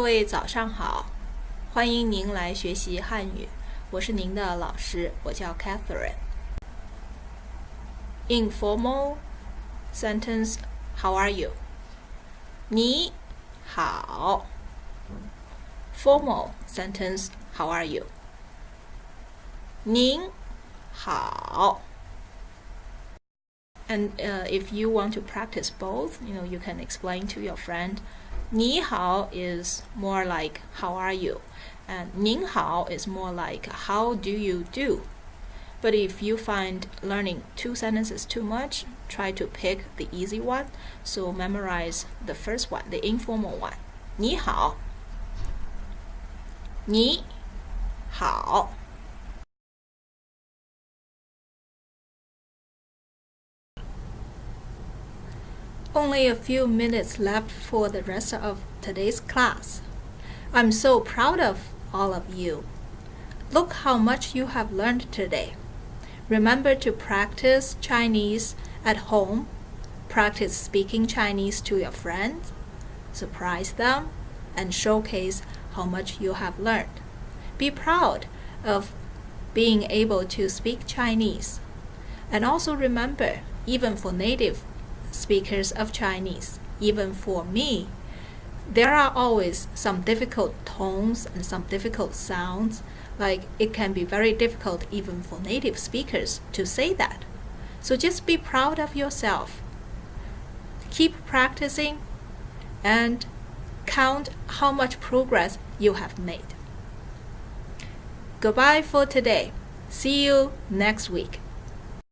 位早上好，欢迎您来学习汉语，我是您的老师，我叫 Catherine。Informal sentence How are you？你好。Formal sentence How are you？您好。And uh, if you want to practice both, you know, you can explain to your friend. Ni hao is more like how are you? And Nin hao is more like how do you do? But if you find learning two sentences too much, try to pick the easy one. So memorize the first one, the informal one. Ni hao. Ni hao. Only a few minutes left for the rest of today's class. I'm so proud of all of you. Look how much you have learned today. Remember to practice Chinese at home. Practice speaking Chinese to your friends. Surprise them and showcase how much you have learned. Be proud of being able to speak Chinese. And also remember, even for native speakers of Chinese, even for me, there are always some difficult tones and some difficult sounds. Like it can be very difficult even for native speakers to say that. So just be proud of yourself. Keep practicing and count how much progress you have made. Goodbye for today. See you next week.